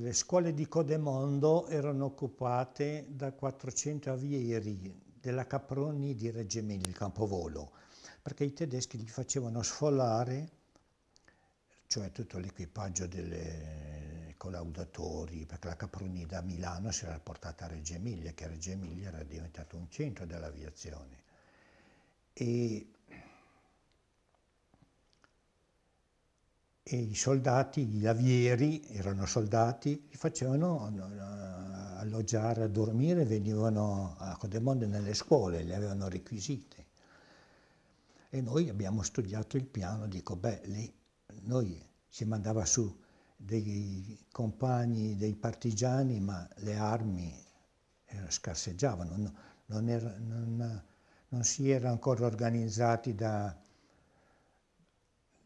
le scuole di Codemondo erano occupate da 400 avieri della Caproni di Reggio Emilia, il campovolo, perché i tedeschi gli facevano sfolare, cioè tutto l'equipaggio dei collaudatori, perché la Caproni da Milano si era portata a Reggio Emilia, che Reggio Emilia era diventato un centro dell'aviazione. E e i soldati, gli avieri, erano soldati, li facevano eh, alloggiare, a dormire, venivano a Codemonde nelle scuole, li avevano requisiti. E noi abbiamo studiato il piano, dico, beh, lì noi si mandava su dei compagni, dei partigiani, ma le armi scarseggiavano, non, non, era, non, non si era ancora organizzati da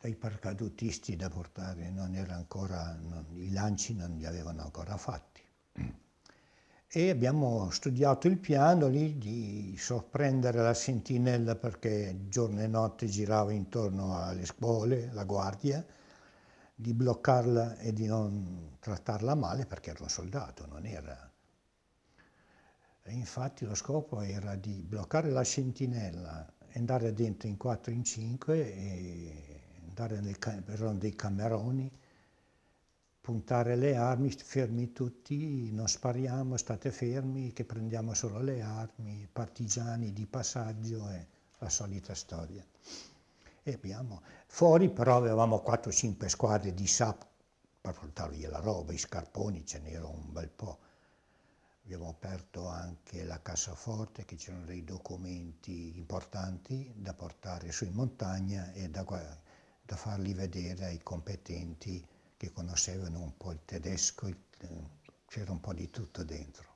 dai paracadutisti da portare, non era ancora, non, i lanci non li avevano ancora fatti. E abbiamo studiato il piano lì di sorprendere la sentinella perché giorno e notte girava intorno alle scuole, la guardia, di bloccarla e di non trattarla male perché era un soldato, non era... E infatti lo scopo era di bloccare la sentinella, andare dentro in 4 in 5 e andare nel, erano dei cameroni, puntare le armi, fermi tutti, non spariamo, state fermi, che prendiamo solo le armi, partigiani di passaggio e la solita storia. E abbiamo, fuori però avevamo 4-5 squadre di SAP per portare via la roba, i scarponi ce n'era un bel po'. Abbiamo aperto anche la cassaforte, che c'erano dei documenti importanti da portare su in montagna e da da farli vedere ai competenti che conoscevano un po' il tedesco, c'era un po' di tutto dentro.